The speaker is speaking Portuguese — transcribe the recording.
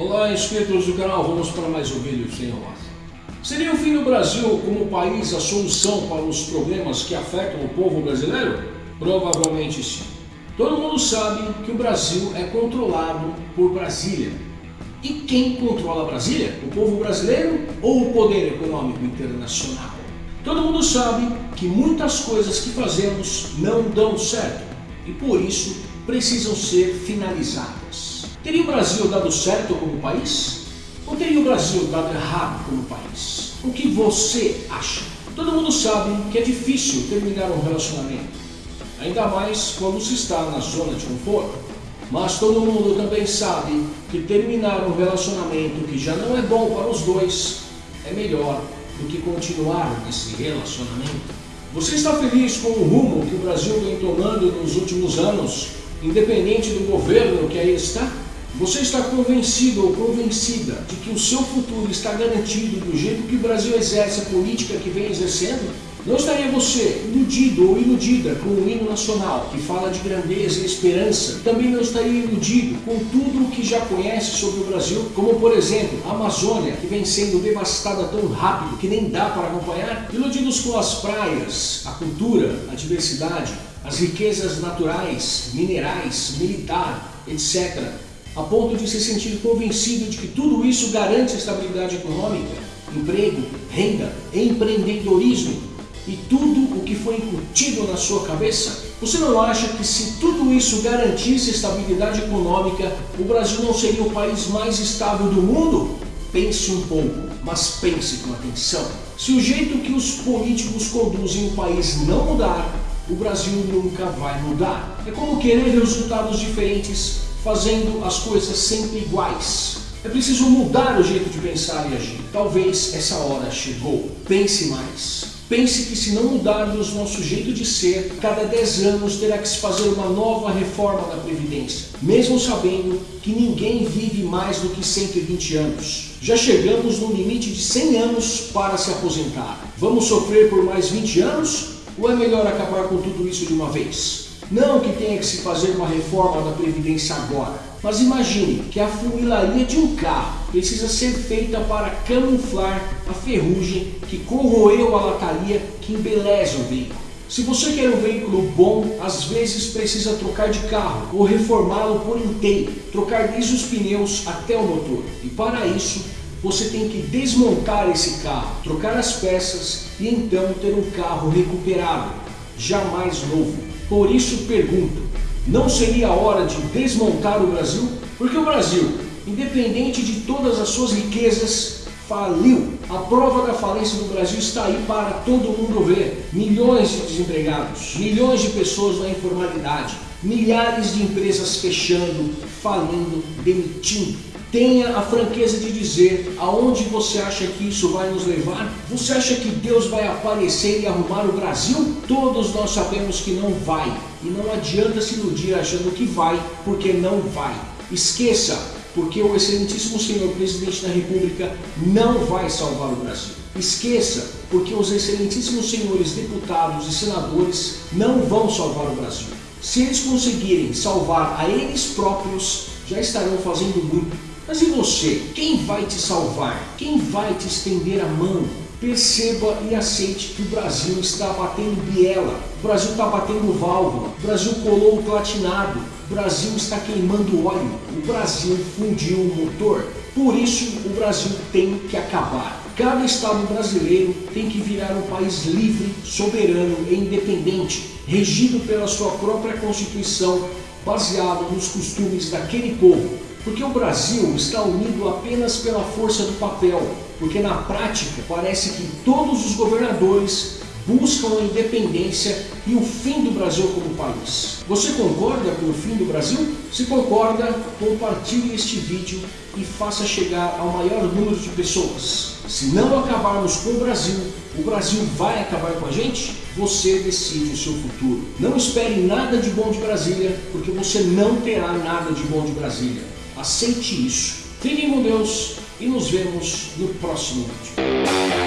Olá, inscritos do canal, vamos para mais um vídeo sem enrolar. Seria o fim do Brasil como país a solução para os problemas que afetam o povo brasileiro? Provavelmente sim. Todo mundo sabe que o Brasil é controlado por Brasília. E quem controla Brasília? O povo brasileiro ou o poder econômico internacional? Todo mundo sabe que muitas coisas que fazemos não dão certo e por isso precisam ser finalizadas. Teria o Brasil dado certo como país? Ou teria o Brasil dado errado como país? O que você acha? Todo mundo sabe que é difícil terminar um relacionamento, ainda mais quando se está na zona de conforto. Mas todo mundo também sabe que terminar um relacionamento que já não é bom para os dois é melhor do que continuar nesse relacionamento. Você está feliz com o rumo que o Brasil vem tomando nos últimos anos, independente do governo que aí está? Você está convencido ou convencida de que o seu futuro está garantido do jeito que o Brasil exerce a política que vem exercendo? Não estaria você iludido ou iludida com o hino nacional, que fala de grandeza e esperança? Também não estaria iludido com tudo o que já conhece sobre o Brasil, como por exemplo, a Amazônia, que vem sendo devastada tão rápido que nem dá para acompanhar? Iludidos com as praias, a cultura, a diversidade, as riquezas naturais, minerais, militar, etc., a ponto de se sentir convencido de que tudo isso garante estabilidade econômica, emprego, renda, empreendedorismo, e tudo o que foi incutido na sua cabeça? Você não acha que se tudo isso garantisse estabilidade econômica, o Brasil não seria o país mais estável do mundo? Pense um pouco, mas pense com atenção. Se o jeito que os políticos conduzem o país não mudar, o Brasil nunca vai mudar. É como querer resultados diferentes fazendo as coisas sempre iguais. É preciso mudar o jeito de pensar e agir. Talvez essa hora chegou. Pense mais. Pense que se não mudarmos nosso jeito de ser, cada 10 anos terá que se fazer uma nova reforma da Previdência, mesmo sabendo que ninguém vive mais do que 120 anos. Já chegamos no limite de 100 anos para se aposentar. Vamos sofrer por mais 20 anos? Ou é melhor acabar com tudo isso de uma vez? Não que tenha que se fazer uma reforma da Previdência agora, mas imagine que a funilaria de um carro precisa ser feita para camuflar a ferrugem que corroeu a lataria que embeleza o veículo. Se você quer um veículo bom, às vezes precisa trocar de carro ou reformá-lo por inteiro, trocar desde os pneus até o motor. E para isso, você tem que desmontar esse carro, trocar as peças e então ter um carro recuperado, jamais novo. Por isso pergunto, não seria a hora de desmontar o Brasil? Porque o Brasil, independente de todas as suas riquezas, faliu. A prova da falência do Brasil está aí para todo mundo ver. Milhões de desempregados, milhões de pessoas na informalidade, milhares de empresas fechando, falindo, demitindo. Tenha a franqueza de dizer aonde você acha que isso vai nos levar? Você acha que Deus vai aparecer e arrumar o Brasil? Todos nós sabemos que não vai. E não adianta se iludir achando que vai, porque não vai. Esqueça, porque o excelentíssimo senhor presidente da república não vai salvar o Brasil. Esqueça, porque os excelentíssimos senhores deputados e senadores não vão salvar o Brasil. Se eles conseguirem salvar a eles próprios, já estarão fazendo muito mas e você? Quem vai te salvar? Quem vai te estender a mão? Perceba e aceite que o Brasil está batendo biela, o Brasil está batendo válvula, o Brasil colou o platinado, o Brasil está queimando óleo, o Brasil fundiu o motor. Por isso o Brasil tem que acabar. Cada estado brasileiro tem que virar um país livre, soberano e independente, regido pela sua própria Constituição, baseado nos costumes daquele povo, porque o Brasil está unido apenas pela força do papel, porque na prática parece que todos os governadores buscam a independência e o fim do Brasil como país. Você concorda com o fim do Brasil? Se concorda, compartilhe este vídeo e faça chegar ao maior número de pessoas. Se não acabarmos com o Brasil, o Brasil vai acabar com a gente? Você decide o seu futuro. Não espere nada de bom de Brasília, porque você não terá nada de bom de Brasília. Aceite isso. Fiquem com Deus e nos vemos no próximo vídeo.